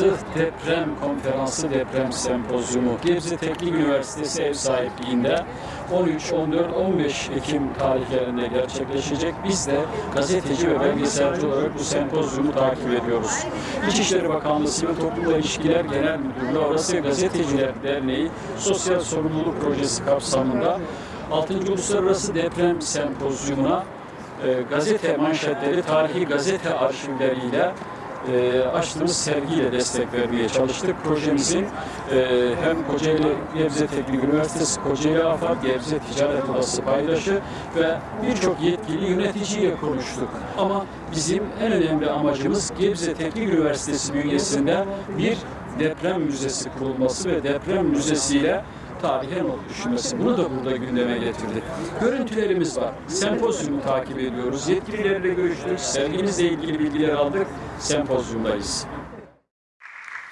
Uluslararası Deprem Konferansı Deprem Sempozyumu Gebze Teknik Üniversitesi ev sahipliğinde 13, 14, 15 Ekim tarihlerinde gerçekleşecek. Biz de gazeteci ve belgeselci olarak bu sempozyumu takip ediyoruz. İçişleri Bakanlığı Sivil Toplumla İlişkiler Genel Müdürlüğü Avrasya Gazeteciler Derneği Sosyal Sorumluluk Projesi kapsamında 6. Uluslararası Deprem Sempozyumuna e, gazete manşetleri, tarihi gazete arşivleriyle e, açtığımız sergiyle destek vermeye çalıştık. Projemizin e, hem Kocaeli Gebze Teknik Üniversitesi, Kocaeli AFAD, Gebze Ticaret Odası paydaşı ve birçok yetkili yöneticiyle konuştuk. Ama bizim en önemli amacımız Gebze Teknik Üniversitesi bünyesinde bir deprem müzesi kurulması ve deprem müzesiyle tarihe not düşmesi. Bunu da burada gündeme getirdik. Görüntülerimiz var. Sempozyumu takip ediyoruz. Yetkililerle görüştük. Sergimizle ilgili bilgiler aldık. Sempozyumdayız.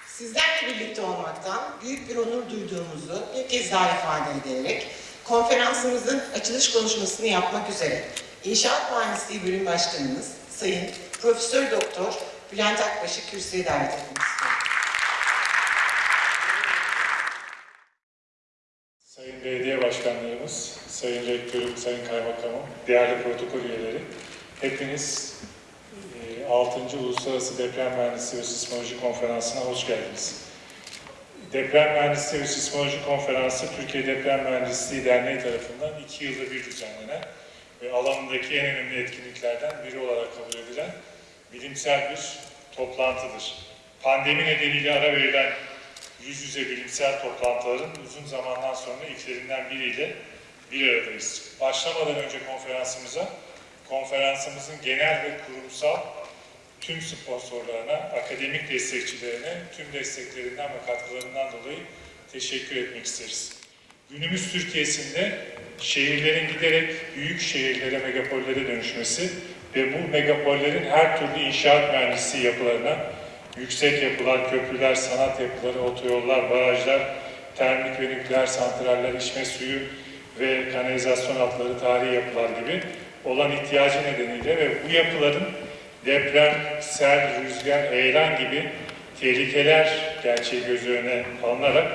Sizlerle birlikte olmaktan büyük bir onur duyduğumuzu bir kez daha ifade ederek konferansımızın açılış konuşmasını yapmak üzere İnşaat Mühendisliği Bölüm Başkanımız Sayın Profesör Doktor Bülent Akbaş'ı kürsüye davet etmek istiyorum. Sayın Belediye Başkanlarımız, Sayın Rektörüm, Sayın Kaymakamım, değerli protokol üyeleri, hepiniz e, 6. Uluslararası Deprem Mühendisliği ve Sismoloji Konferansı'na hoş geldiniz. Deprem Mühendisliği ve Sismoloji Konferansı, Türkiye Deprem Mühendisliği Derneği tarafından iki yılda bir düzenlenen ve alanındaki en önemli etkinliklerden biri olarak kabul edilen bilimsel bir toplantıdır. Pandemi nedeniyle ara verilen yüz yüze bilimsel toplantıların uzun zamandan sonra ilklerinden biriyle bir aradayız. Başlamadan önce konferansımıza, konferansımızın genel ve kurumsal tüm sponsorlarına, akademik destekçilerine tüm desteklerinden ve katkılarından dolayı teşekkür etmek isteriz. Günümüz Türkiye'sinde şehirlerin giderek büyük şehirlere, megapollere dönüşmesi ve bu megapollerin her türlü inşaat mühendisliği yapılarına, yüksek yapılar, köprüler, sanat yapıları, otoyollar, barajlar, termik ve nükleer santraller, içme suyu ve kanalizasyon hatları, tarihi yapılar gibi olan ihtiyacı nedeniyle ve bu yapıların deprem, sel, rüzgar, heyelan gibi tehlikeler gerçeği göz önüne alınarak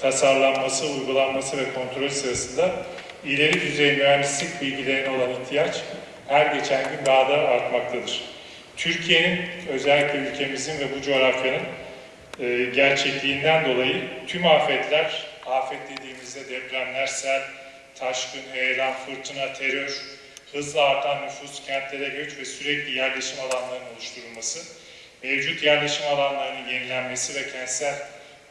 tasarlanması, uygulanması ve kontrol sırasında ileri düzey mühendislik bilgilerine olan ihtiyaç her geçen gün daha da artmaktadır. Türkiye'nin, özellikle ülkemizin ve bu coğrafyanın e, gerçekliğinden dolayı tüm afetler, afet dediğimizde depremler, sel, taşkın, heyelan, fırtına, terör, hızla artan nüfus, kentlere göç ve sürekli yerleşim alanlarının oluşturulması, mevcut yerleşim alanlarının yenilenmesi ve kentsel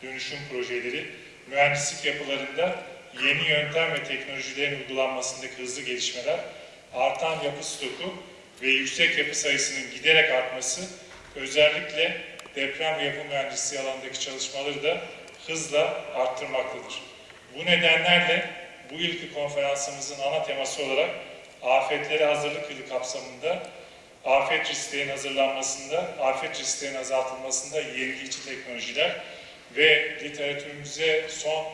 dönüşüm projeleri, mühendislik yapılarında yeni yöntem ve teknolojilerin uygulanmasındaki hızlı gelişmeler, artan yapı stoku ve yüksek yapı sayısının giderek artması, özellikle deprem yapı mühendisliği alanındaki çalışmaları da hızla arttırmaktadır. Bu nedenlerle bu yılki konferansımızın ana teması olarak afetlere hazırlık yılı kapsamında afet risklerinin hazırlanmasında, afet risklerinin azaltılmasında yenilikçi teknolojiler ve literatürümüze son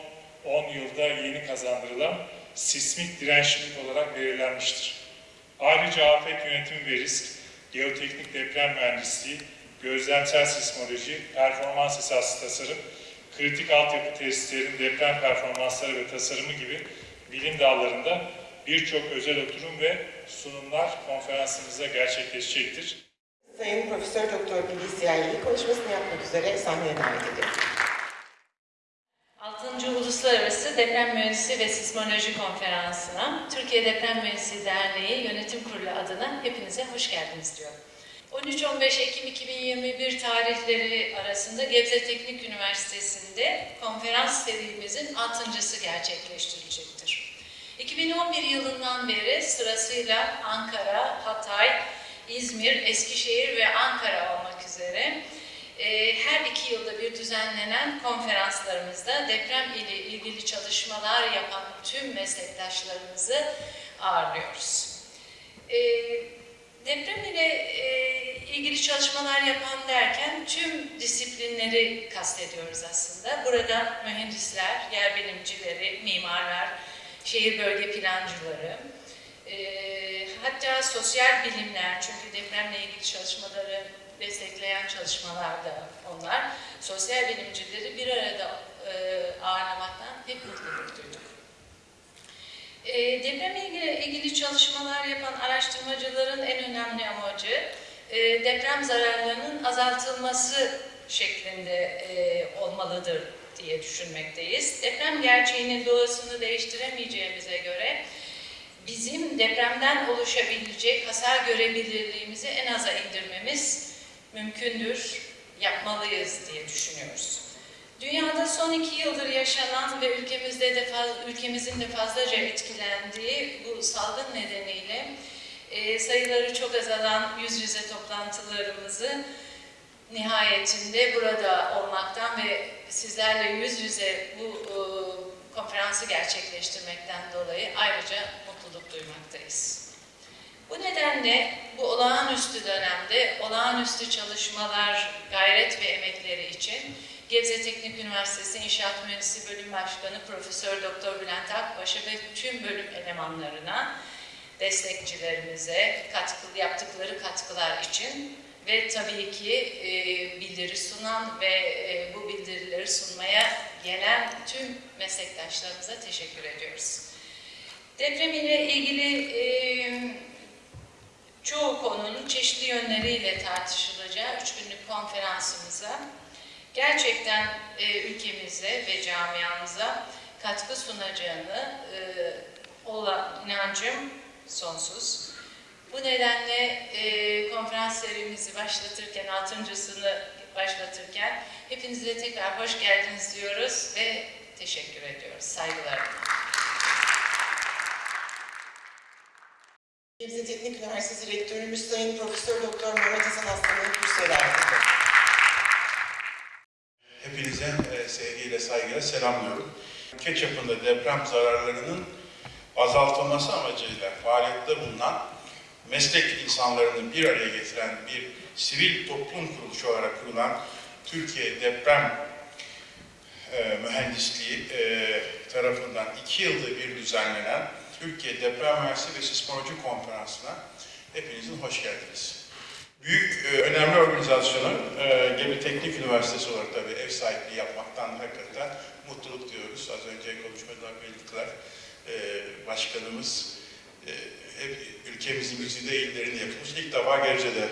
10 yılda yeni kazandırılan sismik dirençlilik olarak belirlenmiştir. Ayrıca afet yönetimi ve risk, geoteknik deprem mühendisliği, gözlemsel sismoloji, performans esaslı tasarım, kritik altyapı tesislerin deprem performansları ve tasarımı gibi bilim dallarında birçok özel oturum ve sunumlar konferansımızda gerçekleşecektir. Sayın Profesör Doktor Bilgi Siyahili konuşmasını yapmak üzere sahneye davet ediyorum. 6. Uluslararası Deprem Mühendisliği ve Sismoloji Konferansı'na Türkiye Deprem Mühendisliği Derneği Yönetim Kurulu adına hepinize hoş geldiniz diyorum. 13-15 Ekim 2021 tarihleri arasında Gebze Teknik Üniversitesi'nde konferans serimizin 6.sı gerçekleştirilecektir. 2011 yılından beri sırasıyla Ankara, Hatay, İzmir, Eskişehir ve Ankara olmak üzere her iki yılda bir düzenlenen konferanslarımızda deprem ile ilgili çalışmalar yapan tüm meslektaşlarımızı ağırlıyoruz. E, deprem ile e, ilgili çalışmalar yapan derken tüm disiplinleri kastediyoruz aslında. Burada mühendisler, yer bilimcileri, mimarlar, şehir bölge plancıları, hatta sosyal bilimler çünkü depremle ilgili çalışmaları destekleyen çalışmalarda onlar. Sosyal bilimcileri bir arada e, ağırlamaktan hep mutluluk duyduk. E, depremle ilgili, ilgili çalışmalar yapan araştırmacıların en önemli amacı e, deprem zararlarının azaltılması şeklinde e, olmalıdır diye düşünmekteyiz. Deprem gerçeğinin doğasını değiştiremeyeceğimize göre bizim depremden oluşabilecek hasar görebilirliğimizi en aza indirmemiz mümkündür, yapmalıyız diye düşünüyoruz. Dünyada son iki yıldır yaşanan ve ülkemizde de ülkemizin de fazlaca etkilendiği bu salgın nedeniyle e, sayıları çok azalan yüz yüze toplantılarımızı nihayetinde burada olmaktan ve sizlerle yüz yüze bu e, konferansı gerçekleştirmekten dolayı ayrıca mutluluk duymaktayız. Bu nedenle bu olağanüstü dönemde olağanüstü çalışmalar, gayret ve emekleri için Gebze Teknik Üniversitesi İnşaat Mühendisi Bölüm Başkanı Profesör Doktor Bülent Akbaş'a ve tüm bölüm elemanlarına, destekçilerimize katkı, yaptıkları katkılar için ve tabii ki e, bildiri sunan ve e, bu bildirileri sunmaya gelen tüm meslektaşlarımıza teşekkür ediyoruz. Deprem ile ilgili e, çoğu konunun çeşitli yönleriyle tartışılacağı üç günlük konferansımıza gerçekten e, ülkemize ve camiamıza katkı sunacağını e, olan inancım sonsuz. Bu nedenle e, konferans serimizi başlatırken, altıncısını başlatırken hepinize tekrar hoş geldiniz diyoruz ve teşekkür ediyoruz. Saygılar. Gebze Teknik Üniversitesi Rektörümüz Sayın Profesör Doktor Mehmet Hasan Aslan'ın kürsüler Hepinize e, sevgiyle, saygıyla selamlıyorum. Ülke çapında deprem zararlarının azaltılması amacıyla faaliyette bulunan meslek insanlarını bir araya getiren bir sivil toplum kuruluşu olarak kurulan Türkiye Deprem e, Mühendisliği e, tarafından iki yılda bir düzenlenen Türkiye Deprem Mühendisliği ve Sismoloji Konferansı'na hepinizin hoş geldiniz. Büyük, e, önemli organizasyonu e, Gebze Teknik Üniversitesi olarak tabii ev sahipliği yapmaktan hakikaten mutluluk diyoruz. Az önce konuşmada belirttiler. E, başkanımız hep ülkemizin güzide illerini yapmış. İlk defa Gebze'de,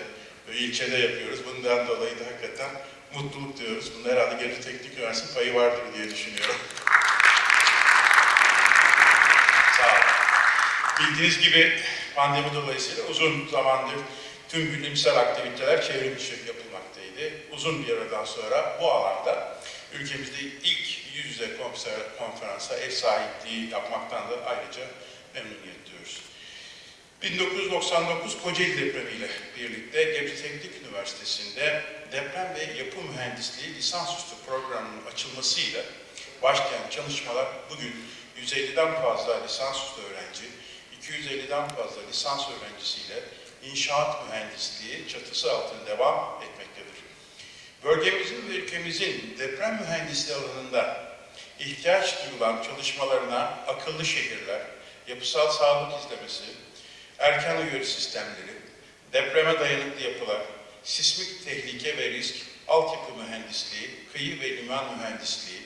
e, ilçede yapıyoruz. Bundan dolayı da hakikaten mutluluk diyoruz. Bunda herhalde Gebze Teknik Üniversitesi payı vardır diye düşünüyorum. Sağ olun. Bildiğiniz gibi pandemi dolayısıyla uzun zamandır tüm bilimsel aktiviteler çevrim içi yapılmaktaydı. Uzun bir aradan sonra bu alanda ülkemizde ilk yüz yüze konfer- konferansa ev sahipliği yapmaktan da ayrıca memnuniyet duyuyoruz. 1999 Kocaeli depremiyle birlikte Gebze Teknik Üniversitesi'nde deprem ve yapı mühendisliği lisansüstü programının açılmasıyla başlayan çalışmalar bugün 150'den fazla lisansüstü öğrenci, 250'den fazla lisans öğrencisiyle inşaat mühendisliği çatısı altında devam etmektedir. Bölgemizin ve ülkemizin deprem mühendisliği alanında ihtiyaç duyulan çalışmalarına akıllı şehirler, yapısal sağlık izlemesi, erken uyarı sistemleri, depreme dayanıklı yapılar, sismik tehlike ve risk, altyapı mühendisliği, kıyı ve liman mühendisliği,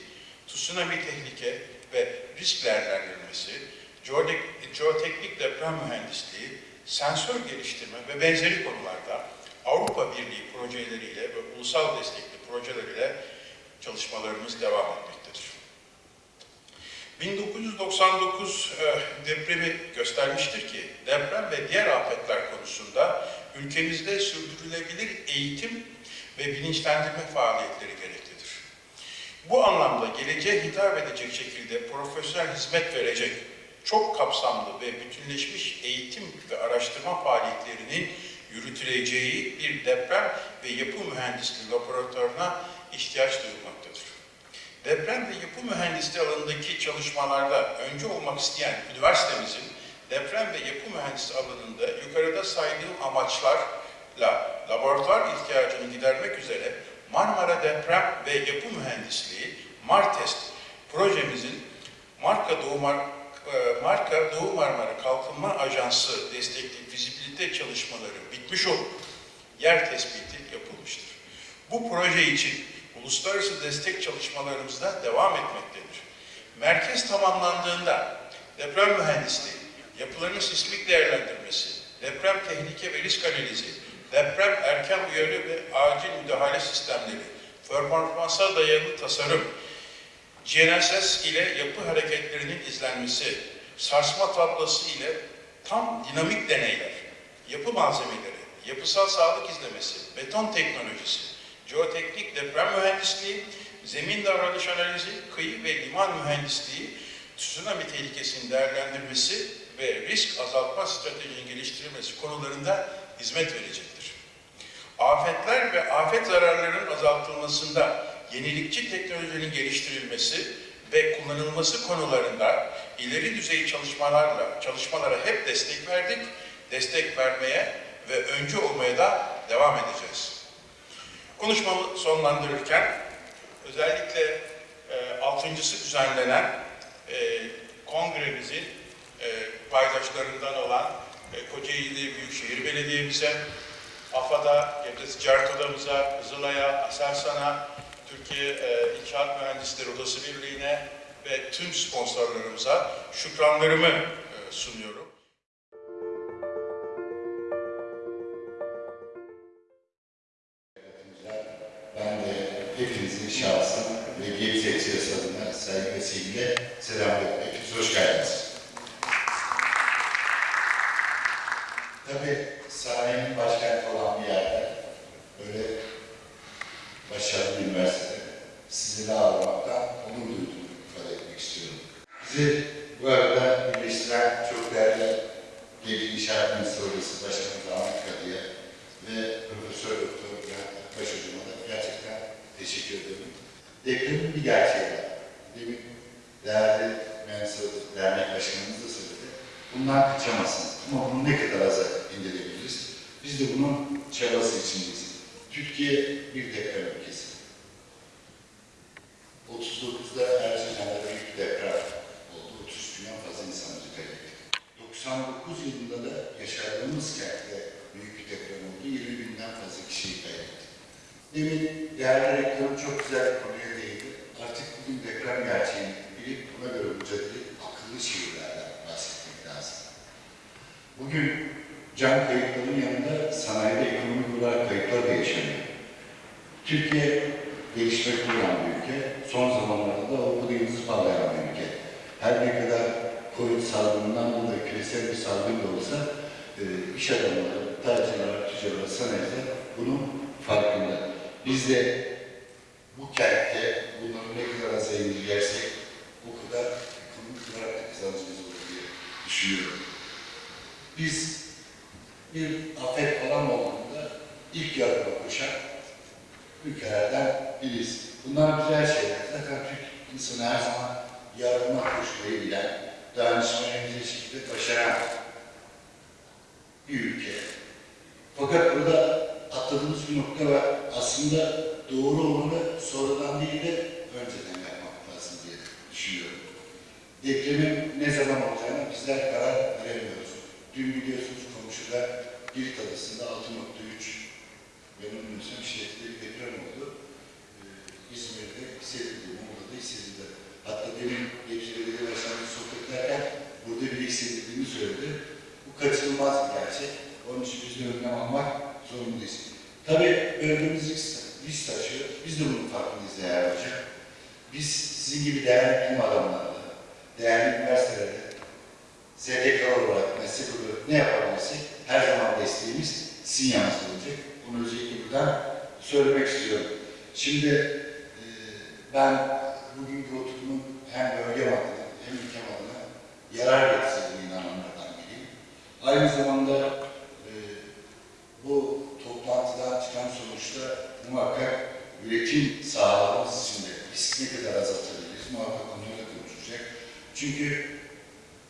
tsunami tehlike ve risk değerlendirmesi, jeotek- jeoteknik deprem mühendisliği, sensör geliştirme ve benzeri konularda Avrupa Birliği projeleriyle ve ulusal destekli projeleriyle çalışmalarımız devam etmektedir. 1999 e, depremi göstermiştir ki deprem ve diğer afetler konusunda ülkemizde sürdürülebilir eğitim ve bilinçlendirme faaliyetleri gereklidir. Bu anlamda geleceğe hitap edecek şekilde profesyonel hizmet verecek çok kapsamlı ve bütünleşmiş eğitim ve araştırma faaliyetlerinin yürütüleceği bir deprem ve yapı mühendisliği laboratuvarına ihtiyaç duyulmaktadır. Deprem ve yapı mühendisliği alanındaki çalışmalarda önce olmak isteyen üniversitemizin deprem ve yapı mühendisliği alanında yukarıda saydığım amaçlarla laboratuvar ihtiyacını gidermek üzere Marmara Deprem ve Yapı Mühendisliği MARTEST projemizin marka Doğu, marka Doğu Marmara Kalkınma Ajansı destekli fizibilite çalışmaları bitmiş olup yer tespiti yapıldı. Bu proje için uluslararası destek çalışmalarımızda devam etmektedir. Merkez tamamlandığında deprem mühendisliği, yapıların sismik değerlendirmesi, deprem tehlike ve risk analizi, deprem erken uyarı ve acil müdahale sistemleri, performansa dayalı tasarım, GNSS ile yapı hareketlerinin izlenmesi, sarsma tablosu ile tam dinamik deneyler, yapı malzemeleri, yapısal sağlık izlemesi, beton teknolojisi, jeoteknik deprem mühendisliği, zemin davranış analizi, kıyı ve liman mühendisliği, tsunami tehlikesinin değerlendirmesi ve risk azaltma stratejinin geliştirilmesi konularında hizmet verecektir. Afetler ve afet zararlarının azaltılmasında yenilikçi teknolojinin geliştirilmesi ve kullanılması konularında ileri düzey çalışmalarla çalışmalara hep destek verdik, destek vermeye ve öncü olmaya da devam edeceğiz. Konuşmamı sonlandırırken özellikle e, altıncısı düzenlenen e, kongremizin e, paydaşlarından olan e, Kocaeli Büyükşehir Belediye'mize, AFAD'a, Gebze Ticaret Odamıza, Kızılay'a, Aselsan'a, Türkiye e, İnşaat Mühendisleri Odası Birliği'ne ve tüm sponsorlarımıza şükranlarımı e, sunuyorum. Türkiye bir deprem ülkesi. 39'da Erzincan'da büyük bir deprem oldu. 33 binden fazla insanımızı kaybettik. 99 yılında da yaşadığımız kentte büyük bir deprem oldu. 20 binden fazla kişiyi kaybettik. Demin değerli rektörüm çok güzel bir konuya değindi. Artık bugün deprem gerçeğini bilip buna göre mücadele akıllı şehirlerden bahsetmek lazım. Bugün can kayıplarının yanında sanayide ekonomik olarak kayıplar da yaşanıyor. Türkiye gelişmekte olan bir ülke. Son zamanlarda da Avrupa'da yıldız parlayan bir ülke. Her ne kadar Covid salgınından dolayı küresel bir salgın da olsa e, iş adamları, tacirler, tüccarlar, sanayiciler bunun farkında. Biz de bu kentte bunları ne kadar aza indirgersek o kadar ekonomik olarak da kazancımız olur diye düşünüyorum. Biz bir afet falan olduğunda ilk yardıma koşan biriyiz. Bunlar güzel şeyler. Zaten Türk insanı her zaman yardıma koşmayı bilen, dayanışmayı bir şekilde başaran bir ülke. Fakat burada atladığımız bir nokta var. Aslında doğru olanı sonradan değil de önceden yapmak lazım diye düşünüyorum. Depremin ne zaman olacağına bizler karar veremiyoruz. Dün biliyorsunuz komşuda Girit Adası'nda 6.3 benim bilmiyorsam şiddetli bir deprem oldu. İzmir'de hissedildi, Muğla'da hissedildi. Hatta demin Gebze Belediye Başkanı sohbet ederken burada bile hissedildiğini söyledi. Bu kaçınılmaz bir gerçek. Onun için biz de önlem almak zorundayız. Tabii bölgemiz risk, taşıyor. Biz de bunun farkındayız değerli hocam. Biz sizin gibi değerli bilim adamlarla, değerli üniversitelerde, STK olarak, meslek olarak ne yapabilirsek her zaman desteğimiz sizin yanınızda olacak. Bunu özellikle buradan söylemek istiyorum. Şimdi ben bugünkü oturumun hem bölgem adına hem ülkem adına yarar getirdiğine inananlardan biriyim. Aynı zamanda e, bu toplantıdan çıkan sonuçta muhakkak üretim sahalarımız için de risk ne kadar azaltabiliriz muhakkak onları da konuşacak. Çünkü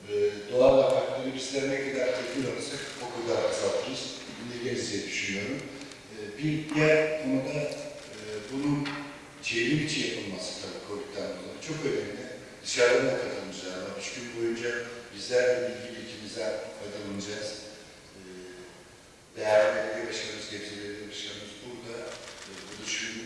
e, doğal afetleri bizler ne kadar tedbir alırsak o kadar azaltırız. İndirgeriz diye düşünüyorum. E, bir diğer konuda e, bunun çevrim içi yapılması tabii Covid'den dolayı çok önemli. Dışarıdan da katılımcılar var. Üç gün boyunca bizler de bilgi birikimimizden faydalanacağız. E, değerli belediye başkanımız, Gebze Belediye Başkanımız burada. E, bu düşünün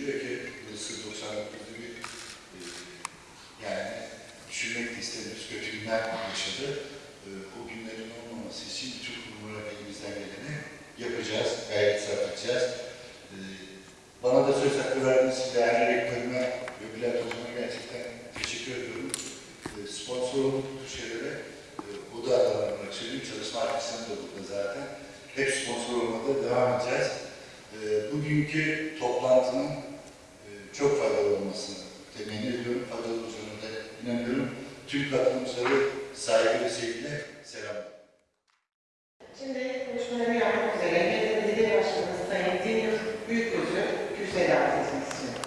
Bana da söz hakkı verdiğiniz için değerli rektörüme ve Bülent Hocam'a gerçekten teşekkür ediyorum. E, sponsor olduk bu tür şeylere. E, bu da aralarına söyleyeyim. Çalışma arkasında da burada zaten. Olmada devam edeceğiz. E, bugünkü toplantının e, çok faydalı olmasını temenni ediyorum. Faydalı olacağına inanıyorum. Tüm katılımcıları saygı ve sevgiyle selamlar. Şimdi konuşmaları yapmak üzere Medya Belediye Başkanı Sayın Deniz Büyüközü kürsüye davet etmek istiyorum.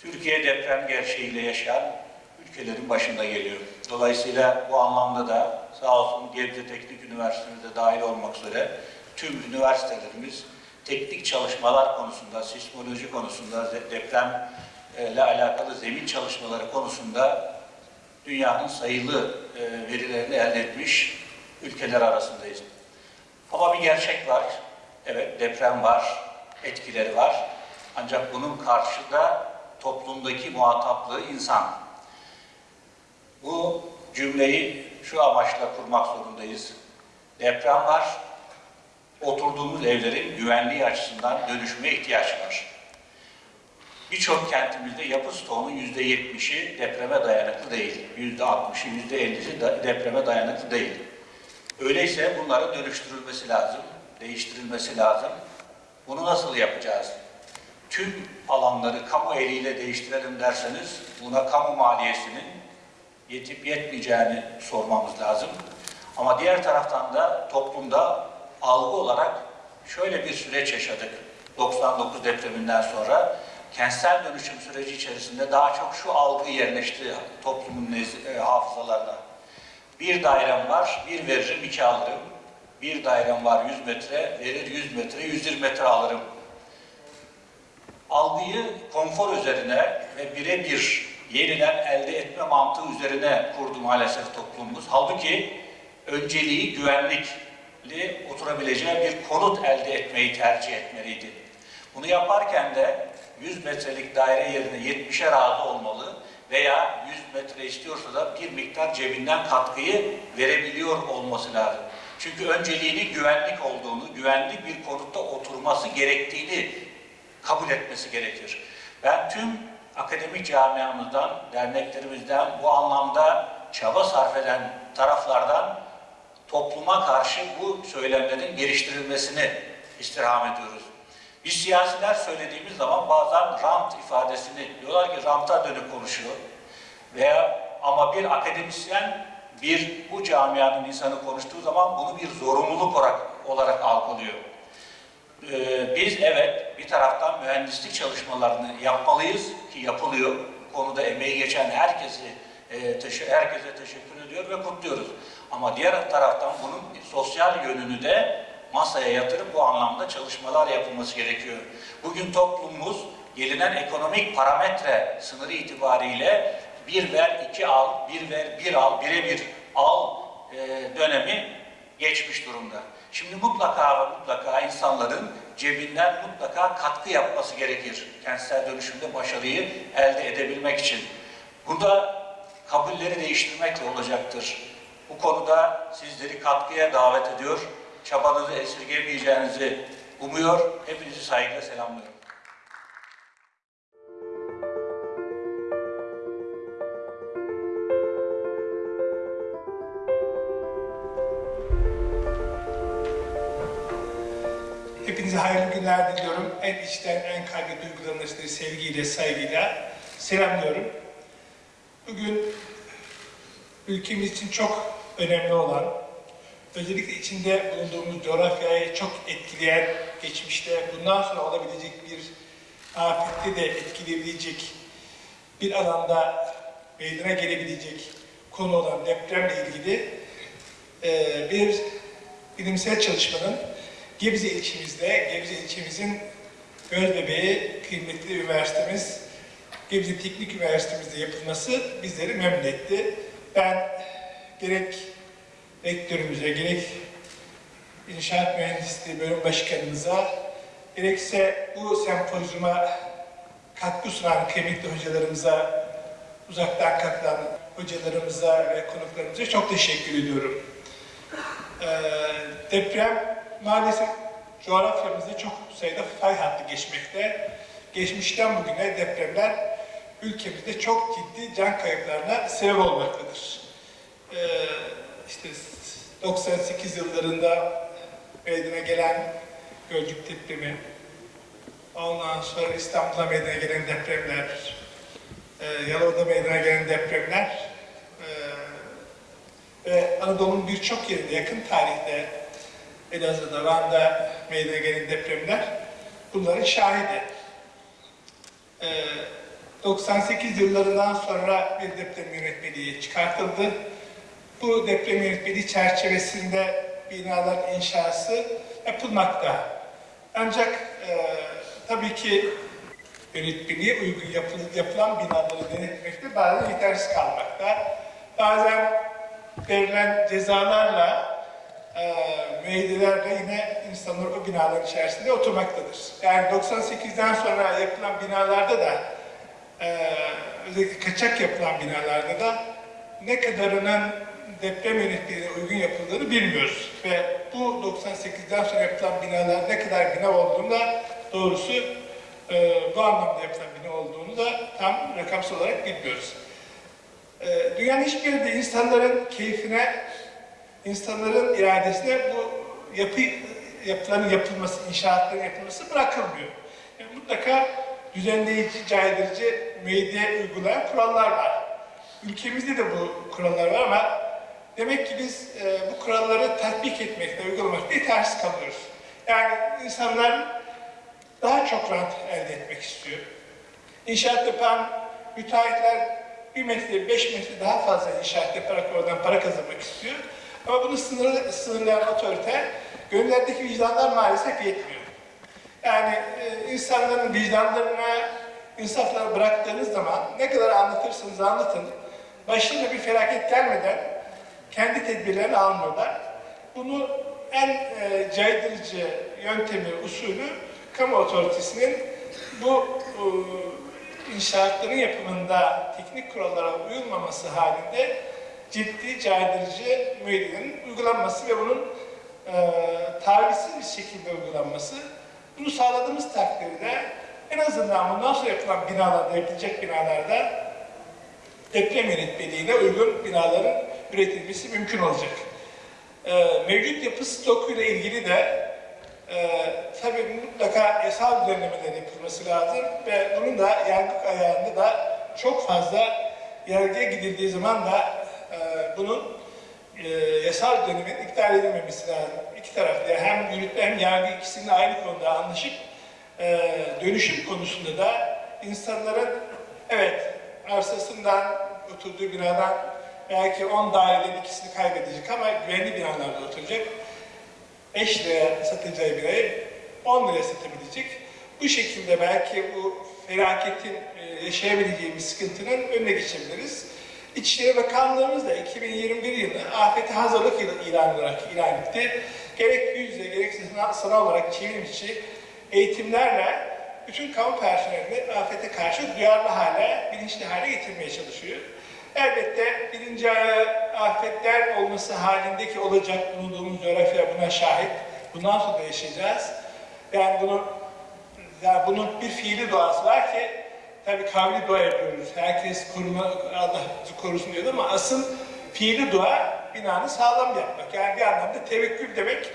Türkiye deprem gerçeğiyle yaşayan ülkelerin başında geliyor. Dolayısıyla bu anlamda da sağ olsun Gebze Teknik Üniversitemiz de dahil olmak üzere tüm üniversitelerimiz teknik çalışmalar konusunda, sismoloji konusunda, deprem ile alakalı zemin çalışmaları konusunda dünyanın sayılı e, verilerini elde etmiş ülkeler arasındayız. Ama bir gerçek var. Evet deprem var, etkileri var. Ancak bunun karşıda toplumdaki muhataplığı insan. Bu cümleyi şu amaçla kurmak zorundayız. Deprem var, oturduğumuz evlerin güvenliği açısından dönüşüme ihtiyaç var. Birçok kentimizde yapı stoğunun yüzde yetmişi depreme dayanıklı değil. Yüzde altmışı, yüzde ellisi depreme dayanıklı değil. Öyleyse bunların dönüştürülmesi lazım, değiştirilmesi lazım. Bunu nasıl yapacağız? Tüm alanları kamu eliyle değiştirelim derseniz buna kamu maliyesinin yetip yetmeyeceğini sormamız lazım. Ama diğer taraftan da toplumda algı olarak şöyle bir süreç yaşadık. 99 depreminden sonra kentsel dönüşüm süreci içerisinde daha çok şu algı yerleşti toplumun e, hafızalarına. Bir dairem var, bir veririm, iki alırım. Bir dairem var 100 metre, verir 100 metre, 120 metre alırım. Algıyı konfor üzerine ve birebir yeniden elde etme mantığı üzerine kurdu maalesef toplumumuz. Halbuki önceliği güvenlikli oturabileceği bir konut elde etmeyi tercih etmeliydi. Bunu yaparken de 100 metrelik daire yerine 70'e razı olmalı veya 100 metre istiyorsa da bir miktar cebinden katkıyı verebiliyor olması lazım. Çünkü önceliğinin güvenlik olduğunu, güvenli bir konutta oturması gerektiğini kabul etmesi gerekir. Ben tüm akademik camiamızdan, derneklerimizden bu anlamda çaba sarf eden taraflardan topluma karşı bu söylemlerin geliştirilmesini istirham ediyoruz. Biz siyasiler söylediğimiz zaman bazen rant ifadesini diyorlar ki ranta dönük konuşuyor. Veya ama bir akademisyen bir bu camianın insanı konuştuğu zaman bunu bir zorunluluk olarak, olarak algılıyor. Ee, biz evet bir taraftan mühendislik çalışmalarını yapmalıyız ki yapılıyor. Konuda emeği geçen herkesi e, herkese teşekkür ediyor ve kutluyoruz. Ama diğer taraftan bunun sosyal yönünü de masaya yatırıp bu anlamda çalışmalar yapılması gerekiyor. Bugün toplumumuz gelinen ekonomik parametre sınırı itibariyle bir ver iki al, bir ver bir al, bire bir al e, dönemi geçmiş durumda. Şimdi mutlaka ve mutlaka insanların cebinden mutlaka katkı yapması gerekir. Kentsel dönüşümde başarıyı elde edebilmek için. Burada kabulleri değiştirmekle olacaktır. Bu konuda sizleri katkıya davet ediyor. Çabanızı esirgemeyeceğinizi umuyor. Hepinizi saygıyla selamlıyorum. Günler diliyorum. En içten, en kalbi duygularımla sizi sevgiyle, saygıyla selamlıyorum. Bugün ülkemiz için çok önemli olan, özellikle içinde bulunduğumuz coğrafyayı çok etkileyen, geçmişte bundan sonra olabilecek bir afette de etkileyebilecek bir alanda meydana gelebilecek konu olan depremle ilgili bir bilimsel çalışmanın Gebze ilçemizde, Gebze ilçemizin gözbebeği kıymetli üniversitemiz, Gebze Teknik Üniversitemizde yapılması bizleri memnun etti. Ben gerek rektörümüze, gerek İnşaat Mühendisliği Bölüm Başkanımıza, gerekse bu sempozyuma katkı sunan kıymetli hocalarımıza, uzaktan katılan hocalarımıza ve konuklarımıza çok teşekkür ediyorum. Ee, deprem maalesef coğrafyamızda çok sayıda fay hattı geçmekte. Geçmişten bugüne depremler ülkemizde çok ciddi can kayıplarına sebep olmaktadır. Ee, işte 98 yıllarında meydana gelen Gölcük depremi, ondan sonra İstanbul'da meydana gelen depremler, e, Yalova'da meydana gelen depremler e, ve Anadolu'nun birçok yerinde yakın tarihte Elazığ'da, Van'da meydana gelen depremler bunların şahidi. E, 98 yıllarından sonra bir deprem yönetmeliği çıkartıldı. Bu deprem yönetmeliği çerçevesinde binalar inşası yapılmakta. Ancak e, tabii ki yönetmeliğe uygun yapılan, yapılan binaları denetmekte bazen yetersiz kalmakta. Bazen verilen cezalarla, e, müeyyidelerle yine insanlar o binaların içerisinde oturmaktadır. Yani 98'den sonra yapılan binalarda da, e, özellikle kaçak yapılan binalarda da ne kadarının deprem yönetmeliğine uygun yapıldığını bilmiyoruz. Ve bu 98'den sonra yapılan binalar ne kadar bina olduğunu doğrusu e, bu anlamda yapılan bina olduğunu da tam rakamsal olarak bilmiyoruz. E, dünyanın hiçbir yerinde insanların keyfine, insanların iradesine bu yapı yapıların yapılması, inşaatların yapılması bırakılmıyor. Yani mutlaka düzenleyici, caydırıcı, müeyyide uygulayan kurallar var. Ülkemizde de bu kurallar var ama demek ki biz e, bu kuralları tatbik etmekte, uygulamakta yetersiz kalıyoruz. Yani insanlar daha çok rant elde etmek istiyor. İnşaat yapan müteahhitler bir metre, beş metre daha fazla inşaat yaparak oradan para kazanmak istiyor. Ama bunu sınırlı, sınırlayan otorite gönüllerdeki vicdanlar maalesef yetmiyor. Yani e, insanların vicdanlarına, insaflarına bıraktığınız zaman ne kadar anlatırsanız anlatın, başına bir felaket gelmeden kendi tedbirlerini almıyorlar. Bunu en e, caydırıcı yöntemi, usulü kamu otoritesinin bu e, inşaatların yapımında teknik kurallara uyulmaması halinde ciddi caydırıcı müeyyidenin uygulanması ve bunun e, tavizsiz bir şekilde uygulanması. Bunu sağladığımız takdirde en azından bundan sonra yapılan binalarda, yapılacak binalarda deprem yönetmeliğine uygun binaların üretilmesi mümkün olacak. Ee, mevcut yapı stokuyla ilgili de e, tabii mutlaka yasal düzenlemeler yapılması lazım ve bunun da yargı ayağında da çok fazla yargıya gidildiği zaman da e, bunun e, yasal düzenlemenin iptal edilmemesi lazım. İki tarafta yani hem yürütme hem yargı ikisinin aynı konuda anlaşıp e, dönüşüm konusunda da insanların evet arsasından oturduğu binadan belki 10 daireden ikisini kaybedecek ama güvenli binalarda oturacak. 5 liraya satacağı birayı 10 liraya satabilecek. Bu şekilde belki bu felaketin e, yaşayabileceğimiz sıkıntının önüne geçebiliriz. İçişleri Bakanlığımız da 2021 yılı afete hazırlık yılı ilan olarak ilan etti. Gerek yüz yüze gerekse sanal olarak çevrim içi eğitimlerle bütün kamu personelini afete karşı duyarlı hale, bilinçli hale getirmeye çalışıyor. Elbette birinci afetler olması halindeki olacak bulunduğumuz coğrafya buna şahit. Bundan sonra yaşayacağız. Yani bunu yani bunun bir fiili doğası var ki tabii kavli dua yapıyoruz. Herkes koruma, Allah korusun diyor ama asıl fiili dua binanı sağlam yapmak. Yani bir anlamda tevekkül demek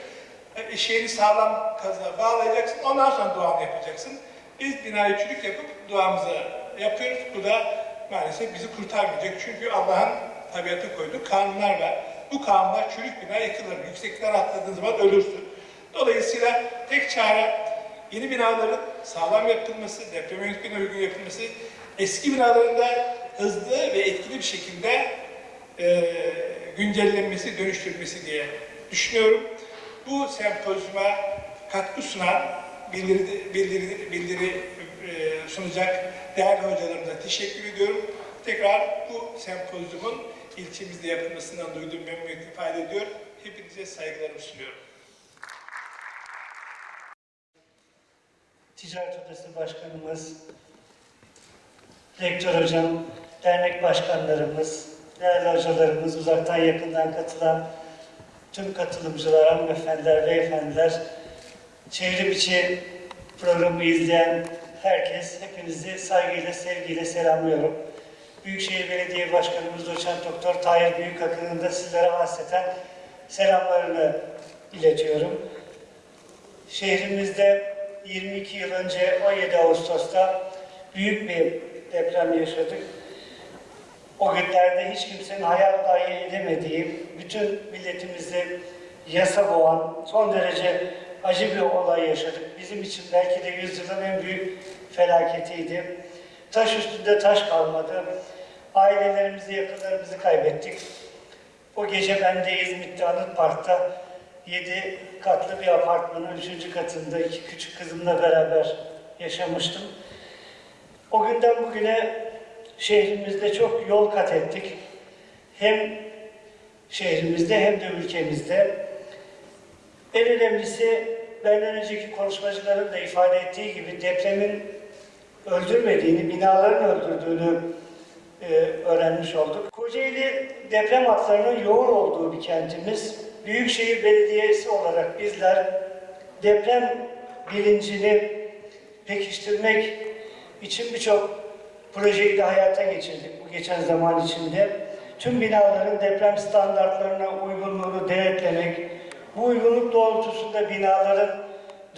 e, şeyini sağlam kaza bağlayacaksın. Ondan sonra duanı yapacaksın. Biz binayı çürük yapıp duamızı yapıyoruz. Bu da maalesef bizi kurtarmayacak. Çünkü Allah'ın tabiata koyduğu kanunlar var. Bu kanunlar çürük bina yıkılır. Yüksekten atladığın zaman ölürsün. Dolayısıyla tek çare yeni binaların sağlam yapılması, deprem yönetmeliğine uygun yapılması, eski binaların da hızlı ve etkili bir şekilde e, güncellenmesi, dönüştürülmesi diye düşünüyorum. Bu sempozyuma katkı sunan, bildiri, bildiri, bildiri e, sunacak değerli hocalarımıza teşekkür ediyorum. Tekrar bu sempozyumun ilçemizde yapılmasından duyduğum memnuniyet ifade ediyor. Hepinize saygılarımı sunuyorum. Ticaret Odası Başkanımız, Rektör Hocam, dernek başkanlarımız, değerli hocalarımız, uzaktan yakından katılan tüm katılımcılar, hanımefendiler, beyefendiler, çevrim içi programı izleyen herkes, hepinizi saygıyla, sevgiyle selamlıyorum. Büyükşehir Belediye Başkanımız Doçent Doktor Tahir Büyükakın'ın da sizlere hasreten selamlarını iletiyorum. Şehrimizde 22 yıl önce 17 Ağustos'ta büyük bir deprem yaşadık. O günlerde hiç kimsenin hayal dahi edemediği, bütün milletimizi yasa boğan, son derece acı bir olay yaşadık. Bizim için belki de yüzyılın en büyük felaketiydi. Taş üstünde taş kalmadı. Ailelerimizi, yakınlarımızı kaybettik. O gece ben de İzmit'te Anıt Park'ta 7 katlı bir apartmanın 3. katında iki küçük kızımla beraber yaşamıştım. O günden bugüne şehrimizde çok yol kat ettik. Hem şehrimizde hem de ülkemizde. En önemlisi benden önceki konuşmacıların da ifade ettiği gibi depremin öldürmediğini, binaların öldürdüğünü e, öğrenmiş olduk. Kocaeli deprem hatlarının yoğun olduğu bir kentimiz. Büyükşehir Belediyesi olarak bizler deprem bilincini pekiştirmek için birçok projeyi de hayata geçirdik bu geçen zaman içinde. Tüm binaların deprem standartlarına uygunluğunu denetlemek, bu uygunluk doğrultusunda binaların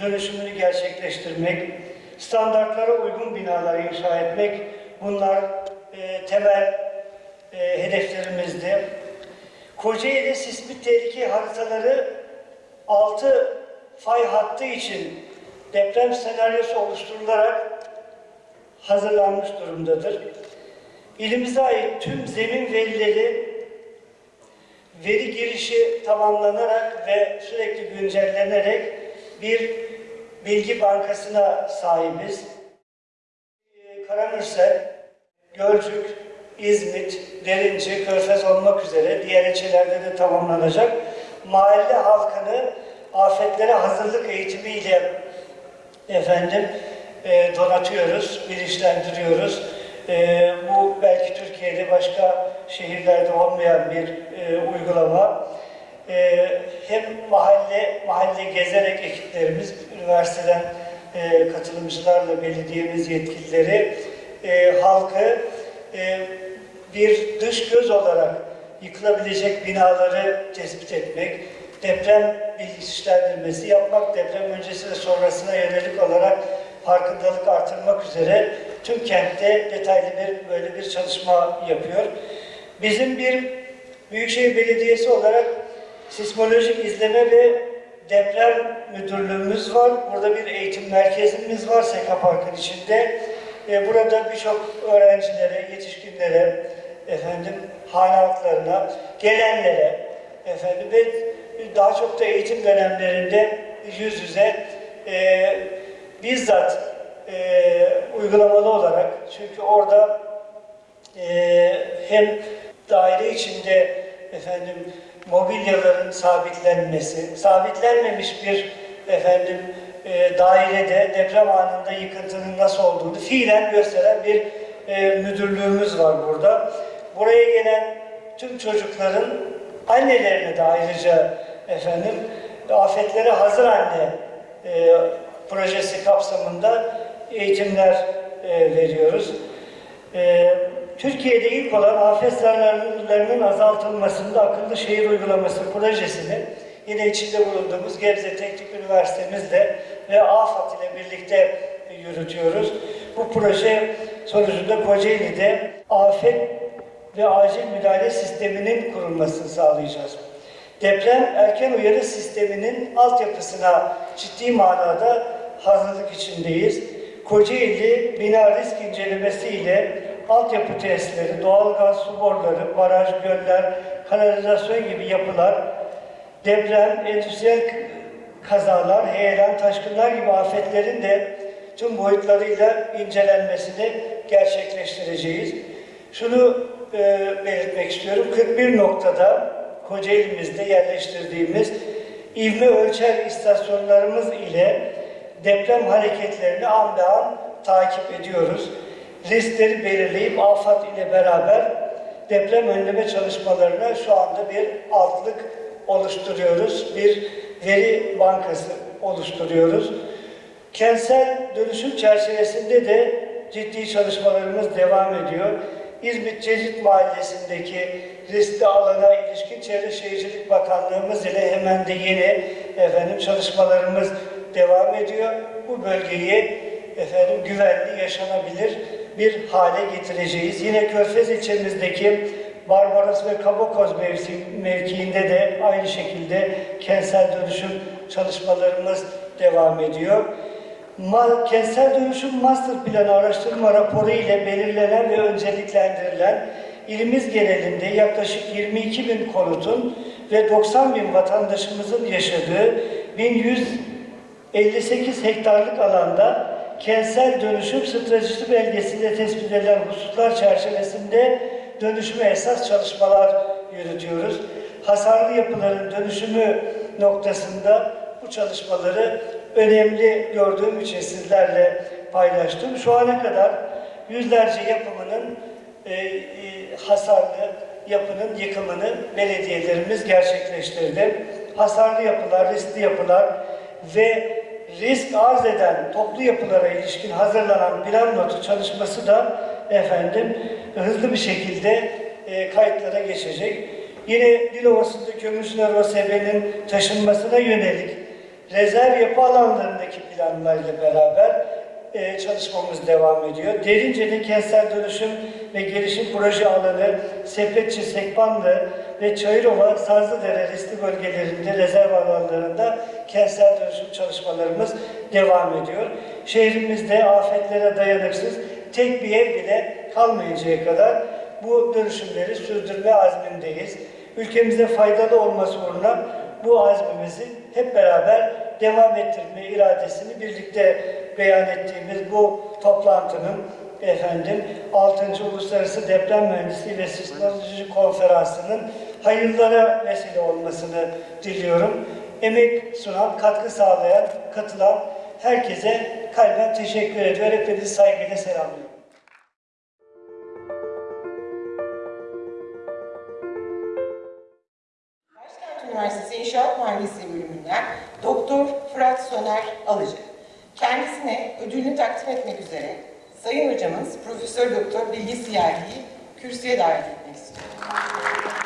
dönüşümünü gerçekleştirmek, standartlara uygun binalar inşa etmek, bunlar e, temel e, hedeflerimizdi. Kocaeli sismik tehlike haritaları 6 fay hattı için deprem senaryosu oluşturularak hazırlanmış durumdadır. İlimize ait tüm zemin verileri veri girişi tamamlanarak ve sürekli güncellenerek bir bilgi bankasına sahibiz. Ee, Karamürsel, Gölcük, İzmit, Derinci, Körfez olmak üzere diğer ilçelerde de tamamlanacak. Mahalle halkını afetlere hazırlık eğitimiyle efendim e, donatıyoruz, bilinçlendiriyoruz. E, bu belki Türkiye'de başka şehirlerde olmayan bir e, uygulama. E, hem mahalle mahalle gezerek ekiplerimiz, üniversiteden e, katılımcılarla belediyemiz yetkilileri e, halkı e, bir dış göz olarak yıkılabilecek binaları tespit etmek, deprem bilinçlendirmesi yapmak, deprem öncesi ve sonrasına yönelik olarak farkındalık artırmak üzere tüm kentte detaylı bir böyle bir çalışma yapıyor. Bizim bir Büyükşehir Belediyesi olarak sismolojik izleme ve deprem müdürlüğümüz var. Burada bir eğitim merkezimiz var Seka Park'ın içinde. Burada birçok öğrencilere, yetişkinlere, efendim hane halklarına, gelenlere, efendim ve daha çok da eğitim dönemlerinde yüz yüze e, bizzat e, uygulamalı olarak çünkü orada e, hem daire içinde efendim mobilyaların sabitlenmesi, sabitlenmemiş bir efendim e, dairede deprem anında yıkıntının nasıl olduğunu fiilen gösteren bir e, müdürlüğümüz var burada. Buraya gelen tüm çocukların annelerine de ayrıca efendim afetlere hazır anne e, projesi kapsamında eğitimler e, veriyoruz. E, Türkiye'de ilk olan afet zararlarının azaltılmasında akıllı şehir uygulaması projesini yine içinde bulunduğumuz Gebze Teknik Üniversitemizle ve AFAD ile birlikte yürütüyoruz. Bu proje sonucunda Kocaeli'de afet ve acil müdahale sisteminin kurulmasını sağlayacağız. Deprem erken uyarı sisteminin altyapısına ciddi manada hazırlık içindeyiz. Kocaeli bina risk incelemesi ile altyapı tesisleri, doğalgaz su boruları, baraj, göller, kanalizasyon gibi yapılar, deprem, endüstriyel kazalar, heyelan, taşkınlar gibi afetlerin de tüm boyutlarıyla incelenmesini gerçekleştireceğiz. Şunu e, belirtmek istiyorum. 41 noktada Kocaeli'mizde yerleştirdiğimiz ivme ölçer istasyonlarımız ile deprem hareketlerini an be an takip ediyoruz. Riskleri belirleyip AFAD ile beraber deprem önleme çalışmalarına şu anda bir altlık oluşturuyoruz. Bir veri bankası oluşturuyoruz. Kentsel dönüşüm çerçevesinde de ciddi çalışmalarımız devam ediyor. İzmit Cecit Mahallesi'ndeki riskli alana ilişkin Çevre Şehircilik Bakanlığımız ile hemen de yeni efendim çalışmalarımız devam ediyor. Bu bölgeyi efendim güvenli, yaşanabilir bir hale getireceğiz. Yine Körfez ilçemizdeki Barbaros ve Kabakoz mevkiinde de aynı şekilde kentsel dönüşüm çalışmalarımız devam ediyor. Kentsel dönüşüm master planı araştırma raporu ile belirlenen ve önceliklendirilen ilimiz genelinde yaklaşık 22 bin konutun ve 90 bin vatandaşımızın yaşadığı 1158 hektarlık alanda kentsel dönüşüm stratejisi belgesinde tespit edilen hususlar çerçevesinde dönüşüme esas çalışmalar yürütüyoruz. Hasarlı yapıların dönüşümü noktasında bu çalışmaları önemli gördüğüm için sizlerle paylaştım. Şu ana kadar yüzlerce yapımının e, e, hasarlı yapının yıkımını belediyelerimiz gerçekleştirdi. Hasarlı yapılar, riskli yapılar ve risk arz eden toplu yapılara ilişkin hazırlanan plan notu çalışması da efendim hızlı bir şekilde e, kayıtlara geçecek. Yine Dilovası'nda Kömürsüner OSB'nin taşınmasına yönelik rezerv yapı alanlarındaki planlarla beraber e, çalışmamız devam ediyor. Derince'de kentsel dönüşüm ve gelişim proje alanı, Sepetçi, Sekbanlı ve Çayırova, Sazlıdere riskli bölgelerinde rezerv alanlarında kentsel dönüşüm çalışmalarımız devam ediyor. Şehrimizde afetlere dayanıksız tek bir ev bile kalmayıncaya kadar bu dönüşümleri sürdürme azmindeyiz. Ülkemize faydalı olması uğruna bu azmimizi hep beraber devam ettirme iradesini birlikte beyan ettiğimiz bu toplantının efendim 6. Uluslararası Deprem Mühendisliği ve Sismoloji Konferansı'nın hayırlara vesile olmasını diliyorum. Emek sunan, katkı sağlayan, katılan herkese kalben teşekkür ediyor. Hepinizi saygıyla selamlıyorum. Üniversitesi İnşaat Mühendisliği bölümünden Doktor Fırat Soner Alıcı. Kendisine ödülünü takdim etmek üzere Sayın Hocamız Profesör Doktor Bilgi Siyahi'yi kürsüye davet etmek istiyorum.